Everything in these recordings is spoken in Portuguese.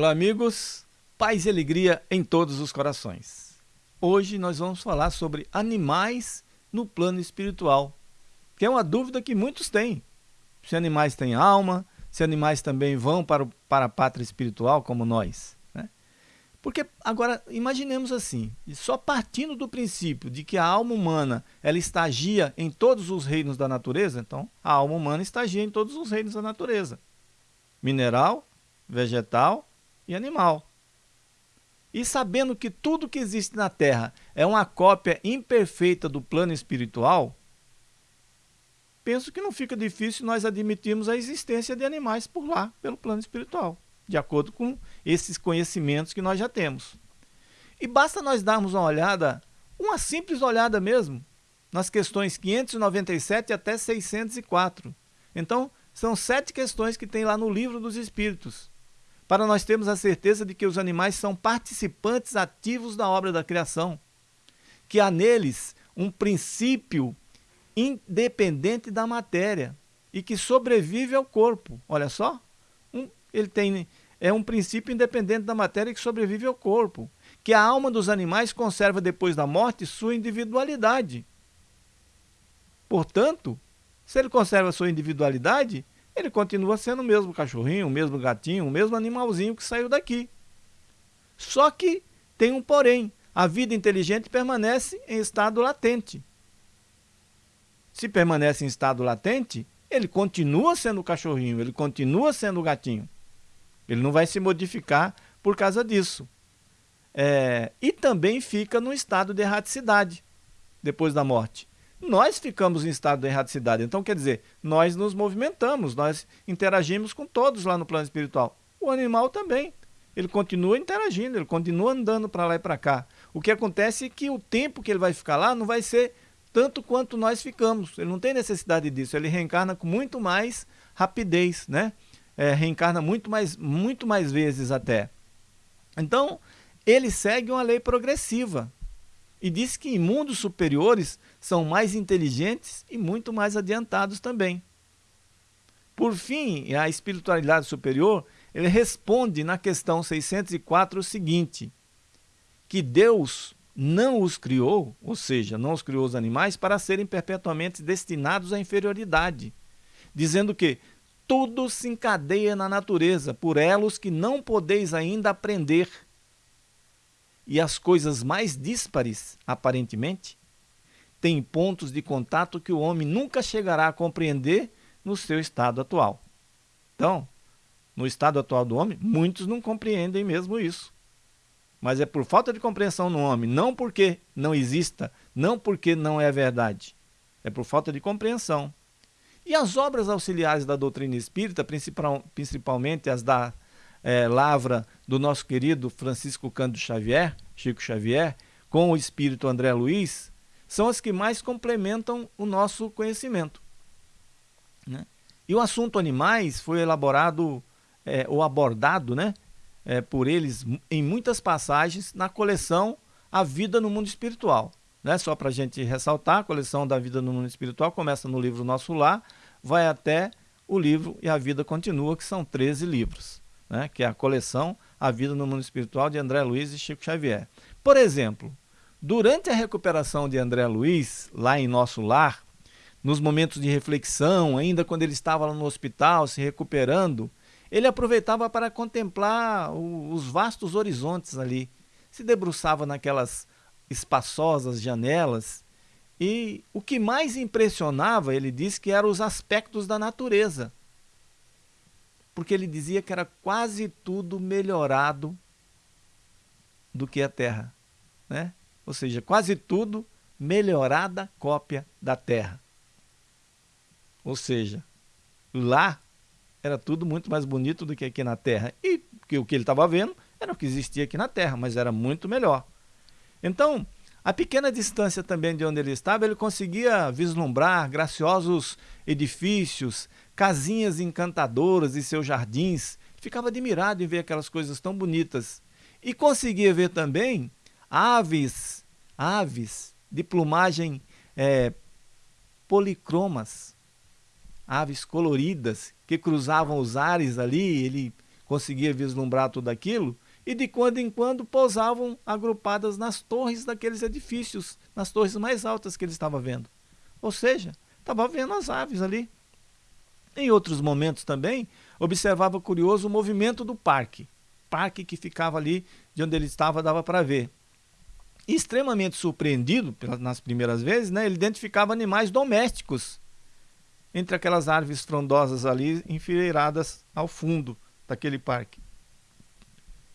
Olá, amigos. Paz e alegria em todos os corações. Hoje nós vamos falar sobre animais no plano espiritual, que é uma dúvida que muitos têm. Se animais têm alma, se animais também vão para, o, para a pátria espiritual como nós. Né? Porque agora imaginemos assim, só partindo do princípio de que a alma humana ela estagia em todos os reinos da natureza, então a alma humana estagia em todos os reinos da natureza. Mineral, vegetal e animal. E sabendo que tudo que existe na Terra é uma cópia imperfeita do plano espiritual, penso que não fica difícil nós admitirmos a existência de animais por lá, pelo plano espiritual, de acordo com esses conhecimentos que nós já temos. E basta nós darmos uma olhada, uma simples olhada mesmo, nas questões 597 até 604. Então, são sete questões que tem lá no livro dos Espíritos para nós termos a certeza de que os animais são participantes ativos da obra da criação, que há neles um princípio independente da matéria e que sobrevive ao corpo. Olha só, um, ele tem é um princípio independente da matéria que sobrevive ao corpo, que a alma dos animais conserva depois da morte sua individualidade. Portanto, se ele conserva sua individualidade, ele continua sendo o mesmo cachorrinho, o mesmo gatinho, o mesmo animalzinho que saiu daqui. Só que tem um porém, a vida inteligente permanece em estado latente. Se permanece em estado latente, ele continua sendo o cachorrinho, ele continua sendo o gatinho. Ele não vai se modificar por causa disso. É, e também fica no estado de erraticidade depois da morte nós ficamos em estado de erraticidade. Então, quer dizer, nós nos movimentamos, nós interagimos com todos lá no plano espiritual. O animal também. Ele continua interagindo, ele continua andando para lá e para cá. O que acontece é que o tempo que ele vai ficar lá não vai ser tanto quanto nós ficamos. Ele não tem necessidade disso. Ele reencarna com muito mais rapidez, né? É, reencarna muito mais, muito mais vezes até. Então, ele segue uma lei progressiva e diz que em mundos superiores são mais inteligentes e muito mais adiantados também. Por fim, a espiritualidade superior, ele responde na questão 604 o seguinte, que Deus não os criou, ou seja, não os criou os animais, para serem perpetuamente destinados à inferioridade, dizendo que tudo se encadeia na natureza, por elos que não podeis ainda aprender. E as coisas mais díspares, aparentemente, tem pontos de contato que o homem nunca chegará a compreender no seu estado atual. Então, no estado atual do homem, muitos não compreendem mesmo isso. Mas é por falta de compreensão no homem, não porque não exista, não porque não é verdade. É por falta de compreensão. E as obras auxiliares da doutrina espírita, principalmente as da é, lavra do nosso querido Francisco Cândido Xavier, Chico Xavier, com o espírito André Luiz, são as que mais complementam o nosso conhecimento. Né? E o assunto animais foi elaborado é, ou abordado né, é, por eles em muitas passagens na coleção A Vida no Mundo Espiritual. Né? Só para a gente ressaltar, a coleção da Vida no Mundo Espiritual começa no livro Nosso Lar, vai até o livro E a Vida Continua, que são 13 livros, né? que é a coleção A Vida no Mundo Espiritual de André Luiz e Chico Xavier. Por exemplo, Durante a recuperação de André Luiz, lá em nosso lar, nos momentos de reflexão, ainda quando ele estava lá no hospital se recuperando, ele aproveitava para contemplar os vastos horizontes ali. Se debruçava naquelas espaçosas janelas e o que mais impressionava, ele disse que eram os aspectos da natureza. Porque ele dizia que era quase tudo melhorado do que a terra, né? ou seja, quase tudo melhorada cópia da Terra. Ou seja, lá era tudo muito mais bonito do que aqui na Terra. E que o que ele estava vendo era o que existia aqui na Terra, mas era muito melhor. Então, a pequena distância também de onde ele estava, ele conseguia vislumbrar graciosos edifícios, casinhas encantadoras e seus jardins. Ficava admirado em ver aquelas coisas tão bonitas. E conseguia ver também aves, aves de plumagem é, policromas, aves coloridas que cruzavam os ares ali, ele conseguia vislumbrar tudo aquilo, e de quando em quando pousavam agrupadas nas torres daqueles edifícios, nas torres mais altas que ele estava vendo. Ou seja, estava vendo as aves ali. Em outros momentos também, observava curioso o movimento do parque. Parque que ficava ali de onde ele estava, dava para ver. Extremamente surpreendido nas primeiras vezes, né, ele identificava animais domésticos entre aquelas árvores frondosas ali enfileiradas ao fundo daquele parque.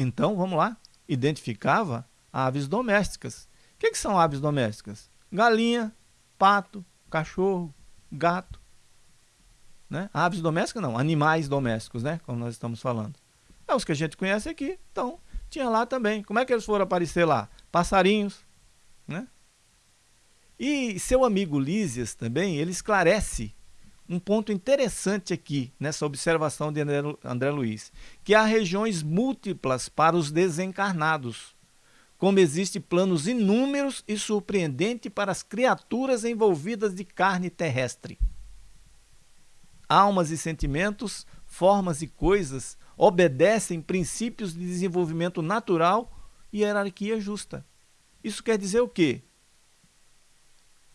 Então, vamos lá, identificava aves domésticas. O que, que são aves domésticas? Galinha, pato, cachorro, gato. Né? Aves domésticas não, animais domésticos, né? Como nós estamos falando. É os que a gente conhece aqui. Então, tinha lá também. Como é que eles foram aparecer lá? Passarinhos, né? E seu amigo Lísias também, ele esclarece um ponto interessante aqui nessa observação de André, Luiz, que há regiões múltiplas para os desencarnados, como existem planos inúmeros e surpreendentes para as criaturas envolvidas de carne terrestre. Almas e sentimentos, formas e coisas obedecem princípios de desenvolvimento natural e hierarquia justa. Isso quer dizer o quê?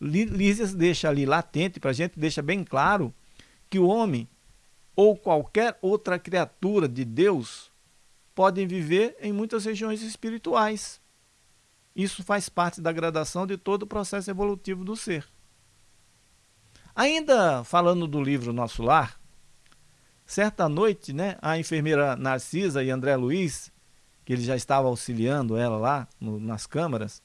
Lísias deixa ali latente para a gente, deixa bem claro que o homem ou qualquer outra criatura de Deus podem viver em muitas regiões espirituais. Isso faz parte da gradação de todo o processo evolutivo do ser. Ainda falando do livro Nosso Lar, certa noite, né, a enfermeira Narcisa e André Luiz, que ele já estava auxiliando ela lá no, nas câmaras,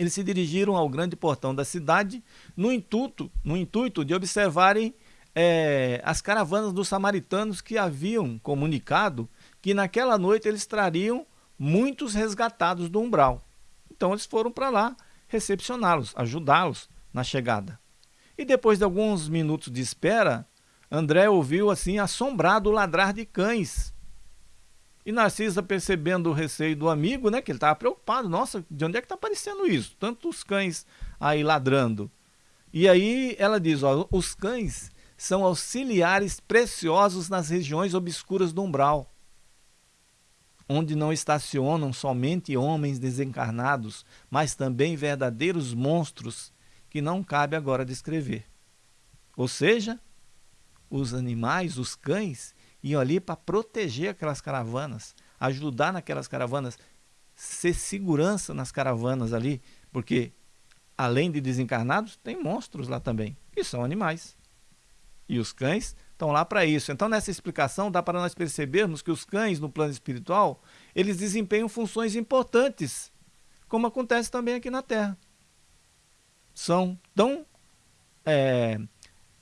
eles se dirigiram ao grande portão da cidade no intuito, no intuito de observarem é, as caravanas dos samaritanos que haviam comunicado que naquela noite eles trariam muitos resgatados do umbral. Então eles foram para lá recepcioná-los, ajudá-los na chegada. E depois de alguns minutos de espera, André ouviu assim assombrado o ladrar de cães e Narcisa, percebendo o receio do amigo, né, que ele estava preocupado, nossa, de onde é que está aparecendo isso? Tantos cães aí ladrando. E aí ela diz, ó, os cães são auxiliares preciosos nas regiões obscuras do umbral, onde não estacionam somente homens desencarnados, mas também verdadeiros monstros que não cabe agora descrever. Ou seja, os animais, os cães, iam ali para proteger aquelas caravanas, ajudar naquelas caravanas, ser segurança nas caravanas ali, porque além de desencarnados, tem monstros lá também, que são animais. E os cães estão lá para isso. Então, nessa explicação, dá para nós percebermos que os cães, no plano espiritual, eles desempenham funções importantes, como acontece também aqui na Terra. São tão, é,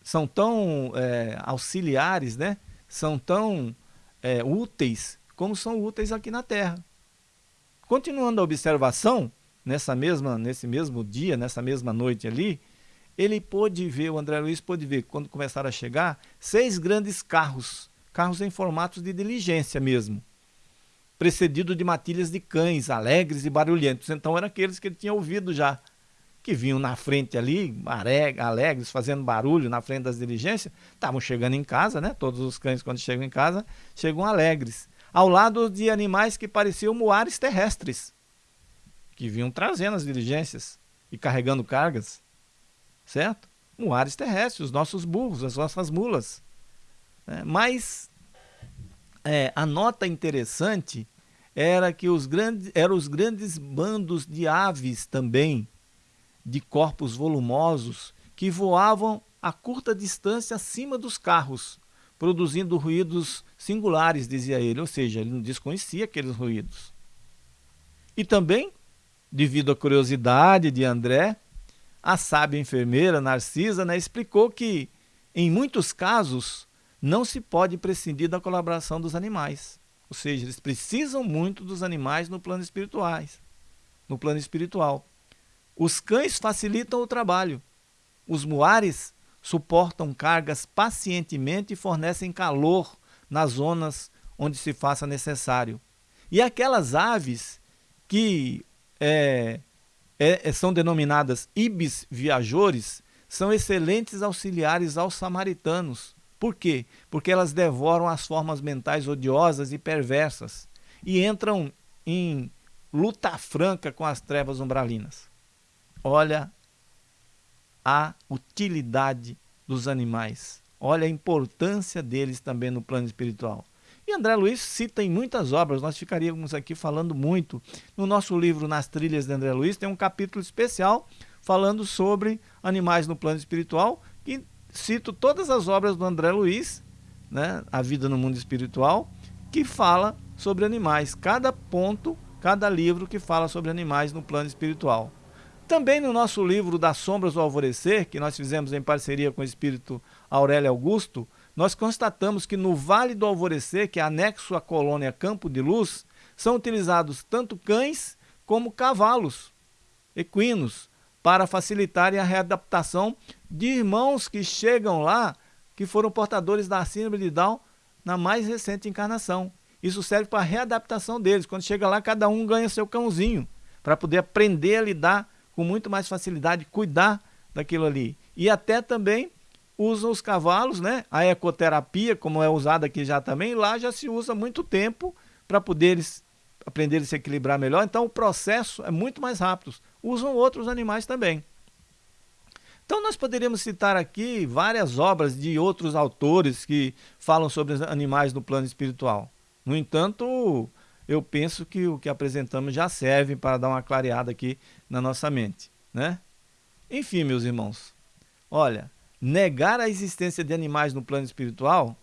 são tão é, auxiliares, né? São tão é, úteis como são úteis aqui na Terra. Continuando a observação, nessa mesma, nesse mesmo dia, nessa mesma noite ali, ele pôde ver, o André Luiz pôde ver, quando começaram a chegar, seis grandes carros, carros em formatos de diligência mesmo, precedido de matilhas de cães, alegres e barulhentos. Então eram aqueles que ele tinha ouvido já que vinham na frente ali, alegres, fazendo barulho na frente das diligências, estavam chegando em casa, né? Todos os cães, quando chegam em casa, chegam alegres. Ao lado de animais que pareciam moares terrestres, que vinham trazendo as diligências e carregando cargas, certo? Moares terrestres, os nossos burros, as nossas mulas. É, mas é, a nota interessante era que os grandes, eram os grandes bandos de aves também, de corpos volumosos que voavam a curta distância acima dos carros, produzindo ruídos singulares, dizia ele, ou seja, ele não desconhecia aqueles ruídos. E também, devido à curiosidade de André, a sábia enfermeira Narcisa né, explicou que, em muitos casos, não se pode prescindir da colaboração dos animais. Ou seja, eles precisam muito dos animais no plano espirituais, no plano espiritual. Os cães facilitam o trabalho. Os muares suportam cargas pacientemente e fornecem calor nas zonas onde se faça necessário. E aquelas aves que é, é, são denominadas ibis viajores são excelentes auxiliares aos samaritanos, Por quê? Porque elas devoram as formas mentais odiosas e perversas e entram em luta franca com as trevas umbralinas. Olha a utilidade dos animais. Olha a importância deles também no plano espiritual. E André Luiz cita em muitas obras, nós ficaríamos aqui falando muito. No nosso livro Nas Trilhas de André Luiz tem um capítulo especial falando sobre animais no plano espiritual, que cito todas as obras do André Luiz, né, A Vida no Mundo Espiritual, que fala sobre animais. Cada ponto, cada livro que fala sobre animais no plano espiritual. Também no nosso livro Das Sombras do Alvorecer, que nós fizemos em parceria com o espírito Aurélio Augusto, nós constatamos que no Vale do Alvorecer, que é anexo à colônia Campo de Luz, são utilizados tanto cães como cavalos equinos para facilitarem a readaptação de irmãos que chegam lá que foram portadores da síndrome de Down na mais recente encarnação. Isso serve para a readaptação deles. Quando chega lá, cada um ganha seu cãozinho para poder aprender a lidar com muito mais facilidade, cuidar daquilo ali. E até também usam os cavalos, né? A ecoterapia, como é usada aqui já também, lá já se usa muito tempo para poder aprender a se equilibrar melhor. Então o processo é muito mais rápido. Usam outros animais também. Então nós poderíamos citar aqui várias obras de outros autores que falam sobre animais no plano espiritual. No entanto, eu penso que o que apresentamos já serve para dar uma clareada aqui na nossa mente, né? Enfim, meus irmãos, olha, negar a existência de animais no plano espiritual,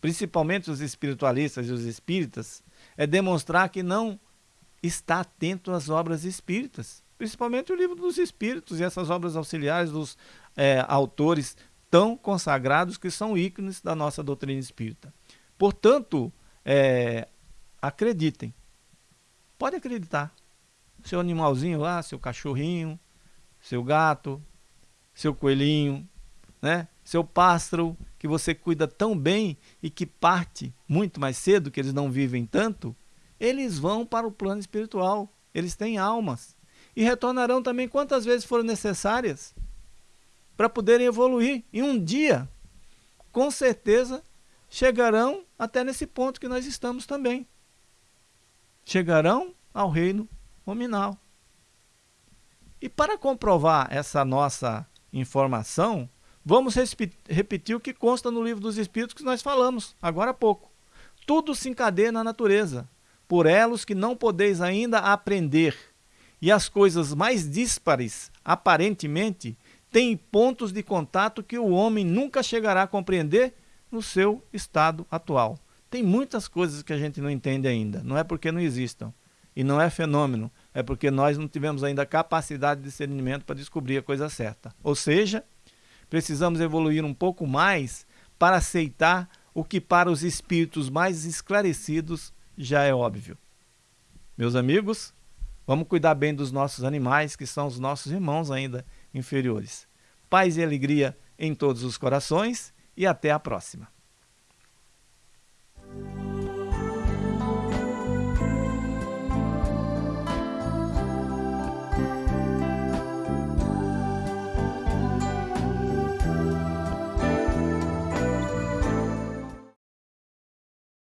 principalmente os espiritualistas e os espíritas, é demonstrar que não está atento às obras espíritas, principalmente o livro dos espíritos e essas obras auxiliares dos é, autores tão consagrados que são ícones da nossa doutrina espírita. Portanto, é, acreditem, pode acreditar. Seu animalzinho lá, seu cachorrinho, seu gato, seu coelhinho, né? Seu pássaro que você cuida tão bem e que parte muito mais cedo, que eles não vivem tanto, eles vão para o plano espiritual. Eles têm almas e retornarão também quantas vezes forem necessárias para poderem evoluir. E um dia, com certeza, chegarão até nesse ponto que nós estamos também. Chegarão ao reino nominal. E para comprovar essa nossa informação, Vamos repetir o que consta no livro dos Espíritos que nós falamos agora há pouco. Tudo se encadeia na natureza, por elos que não podeis ainda aprender. E as coisas mais díspares, aparentemente, têm pontos de contato que o homem nunca chegará a compreender no seu estado atual. Tem muitas coisas que a gente não entende ainda, não é porque não existam. E não é fenômeno, é porque nós não tivemos ainda capacidade de discernimento para descobrir a coisa certa. Ou seja, precisamos evoluir um pouco mais para aceitar o que para os espíritos mais esclarecidos já é óbvio. Meus amigos, vamos cuidar bem dos nossos animais, que são os nossos irmãos ainda inferiores. Paz e alegria em todos os corações e até a próxima.